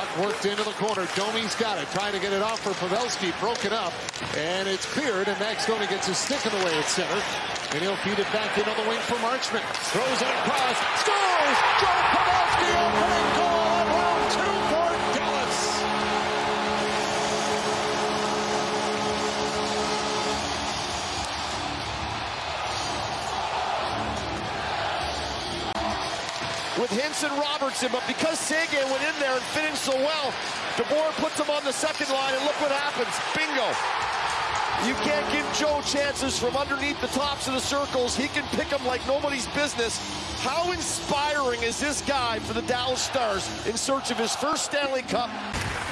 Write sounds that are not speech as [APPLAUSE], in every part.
Puck worked into the corner. Domi's got it. Trying to get it off for Pavelski. Broke it up. And it's cleared. And Max Domi gets his stick in the way at center. And he'll feed it back into the wing for Marchment. Throws it across. Scores! Joe Pavelski opening goal with Hinson Robertson, but because Seguin went in there and finished so well, DeBoer puts him on the second line, and look what happens. Bingo. You can't give Joe chances from underneath the tops of the circles. He can pick them like nobody's business. How inspiring is this guy for the Dallas Stars in search of his first Stanley Cup?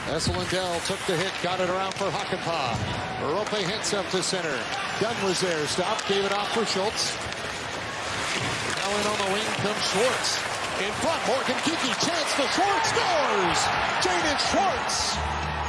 Esa Lindell took the hit, got it around for Hakanpää. Roope Hintz up to center. Dunn was there, stopped, gave it off for Schultz. Now in on the wing comes Schwartz. In front, Morgan Geekie, chance for Schwartz, scores! Jaden Schwartz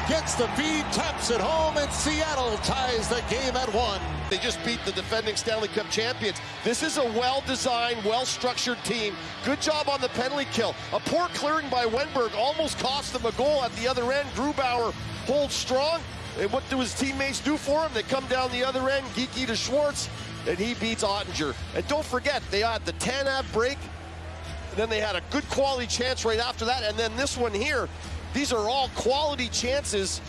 gets the feed, taps it home, and Seattle ties the game at one. They just beat the defending Stanley Cup champions. This is a well-designed, well-structured team. Good job on the penalty kill. A poor clearing by Wennberg almost cost them a goal at the other end. Grubauer holds strong. And what do his teammates do for him? They come down the other end, Geekie to Schwartz, and he beats Oettinger. And don't forget, they had the Tanev break, and then they had a good quality chance right after that, and then this one here. These are all quality chances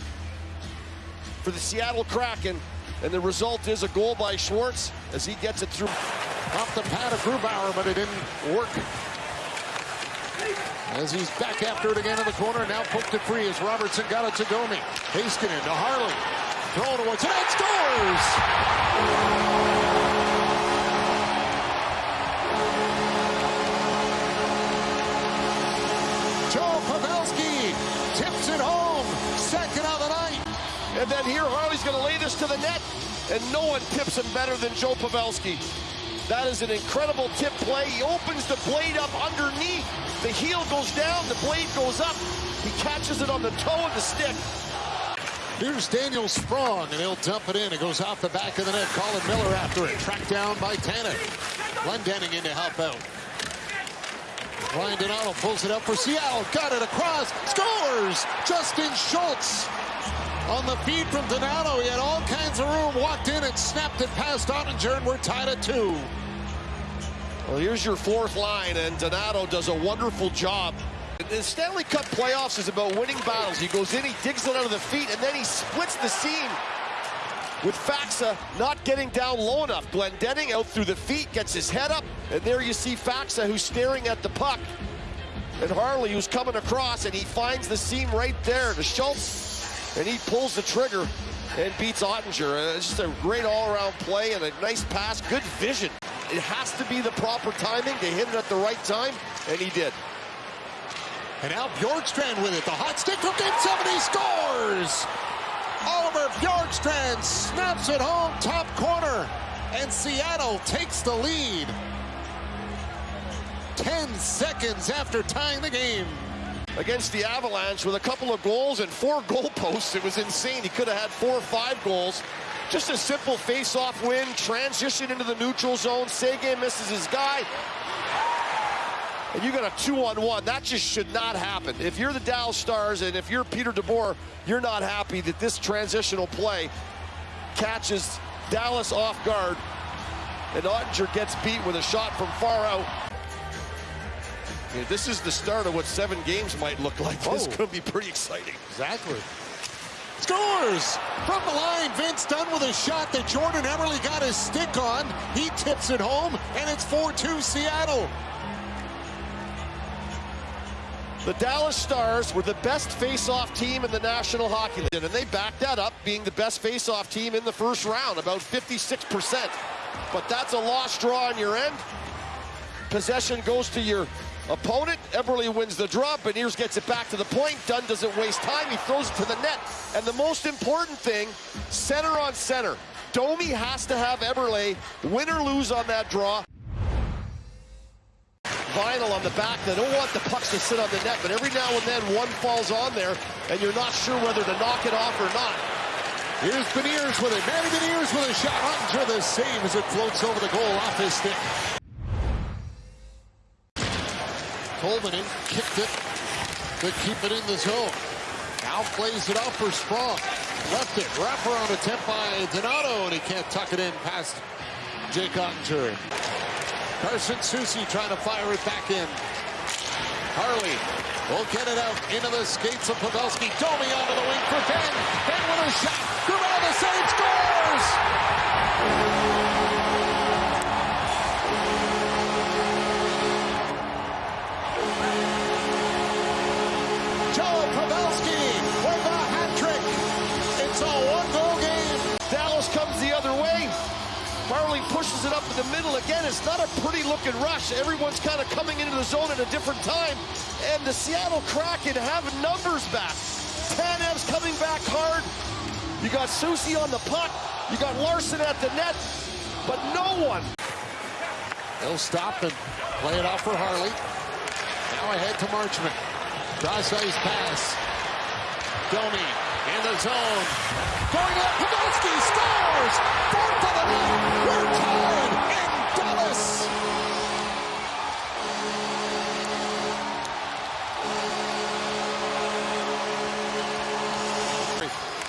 for the Seattle Kraken, and the result is a goal by Schwartz as he gets it through. Off the pad of Grubauer, but it didn't work. As he's back after it again in the corner, now poked it free as Robertson got it to Domi. Heiskanen to Harley. Towards it, and scores! And then here, Harley's going to lay this to the net, and no one tips him better than Joe Pavelski. That is an incredible tip play. He opens the blade up underneath. The heel goes down, the blade goes up. He catches it on the toe of the stick. Here's Daniel Sprong, and he'll dump it in. It goes off the back of the net. Colin Miller after it. Tracked down by Tanev. Glendening in to help out. Ryan Donato pulls it up for Seattle. Got it across. Scores! Justin Schultz. On the feed from Donato, he had all kinds of room. Walked in and snapped it past Oettinger, and we're tied at two. Well, here's your fourth line, and Donato does a wonderful job. The Stanley Cup playoffs is about winning battles. He goes in, he digs it out of the feet, and then he splits the seam with Faksa not getting down low enough. Glendening out through the feet, gets his head up, and there you see Faksa who's staring at the puck. And Harley who's coming across, and he finds the seam right there to Schultz, and he pulls the trigger and beats Oettinger. Uh, it's just a great all-around play and a nice pass, good vision. It has to be the proper timing to hit it at the right time, and he did. And now Bjorkstrand with it. The hot stick from game seven, he scores! Oliver Bjorkstrand snaps it home, top corner, and Seattle takes the lead. 10 seconds after tying the game. Against the Avalanche with a couple of goals and four [LAUGHS] goalposts. It was insane. He could have had four or five goals. Just a simple face-off win, transition into the neutral zone. Seguin misses his guy. And you got a two-on-one. That just should not happen. If you're the Dallas Stars and if you're Peter DeBoer, you're not happy that this transitional play catches Dallas off guard. And Oettinger gets beat with a shot from far out. Yeah, this is the start of what seven games might look like. [LAUGHS] This Oh. could be pretty exciting. Exactly. Scores! From the line, Vince Dunn with a shot that Jordan Eberle got his stick on. He tips it home, and it's 4-2 Seattle. The Dallas Stars were the best face-off team in the National Hockey League, and they backed that up being the best face-off team in the first round, about 56%. But that's a lost draw on your end. Possession goes to your opponent. Eberle wins the draw. Beniers gets it back to the point. Dunn doesn't waste time. He throws it to the net. And the most important thing, center on center. Domi has to have Eberle win or lose on that draw. Vinyl on the back. They don't want the pucks to sit on the net, but every now and then one falls on there, and you're not sure whether to knock it off or not. Here's Beniers with it. Matty Beniers with a shot. Oettinger the save as it floats over the goal off his stick. Tolvanen kicked it. to keep it in the zone. Now plays it out for Sprong. Left it, wraparound attempt by Donato, and he can't tuck it in past Jake Oettinger. Carson Soucy trying to fire it back in. Harley will get it out into the skates of Pavelski. Domi onto the wing for Benn. Benn with a shot. Grimaldi save scores! Joe Pavelski with a hat trick. It's a one-goal game. Dallas comes the other way. Harley pushes it up in the middle again. It's not a pretty looking rush. Everyone's kind of coming into the zone at a different time. And the Seattle Kraken have numbers back. Tanev's coming back hard. You got Soucy on the puck. You got Larsson at the net. But no one. They'll stop and play it off for Harley. Now ahead to Marchment. Cross ice pass. Domi in the zone. Going up, Pavelski scores! Fourth of the night. We're tied in Dallas.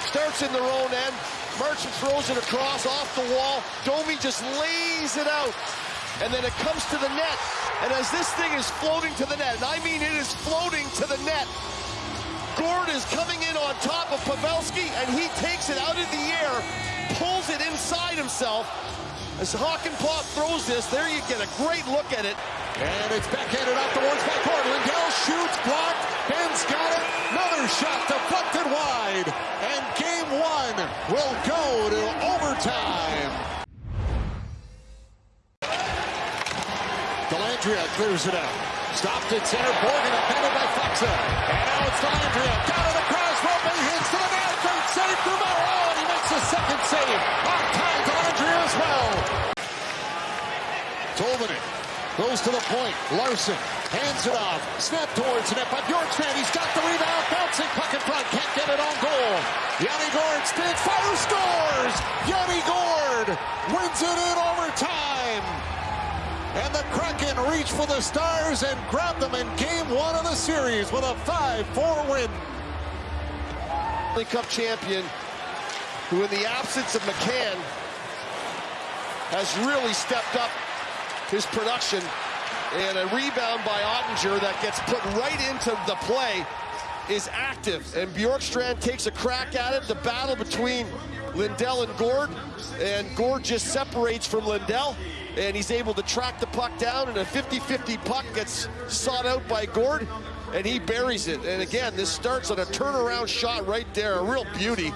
Starts in their own end. Marchment throws it across off the wall. Domi just lays it out. And then it comes to the net. And as this thing is floating to the net, and I mean it is floating to the net, Gourde is coming in on top of Pavelski, and he takes it out of the air, pulls it inside himself. As Hakanpää throws this, there you get a great look at it. And it's backhanded out towards backcourt. Lindell shoots, blocked. Benn's got it. Another shot deflected wide. And game one will go to overtime. Dellandrea clears it out. Stopped at center. Morgan appended by Faksa. And now it's Dellandrea. Got it across. Roope Hintz to the net. Great save through Oh, and he makes a second save. On time, Dellandrea as well. Tolvanen goes to the point. Larsson hands it off. Snap towards the net by Bjorkstrand. He's got the rebound. Bouncing puck in front. Can't get it on goal. Yanni Gourde spins. Fire scores. Yanni Gourde wins it in overtime. And the Kraken reach for the Stars and grab them in game one of the series with a 5-4 win. Cup champion, who in the absence of McCann has really stepped up his production. And a rebound by Oettinger that gets put right into the play is active. And Bjorkstrand takes a crack at it. The battle between Lindell and Gourde. And Gourde just separates from Lindell. And he's able to track the puck down. And a 50-50 puck gets sought out by Gourde. And he buries it. And again, this starts on a turnaround shot right there. A real beauty.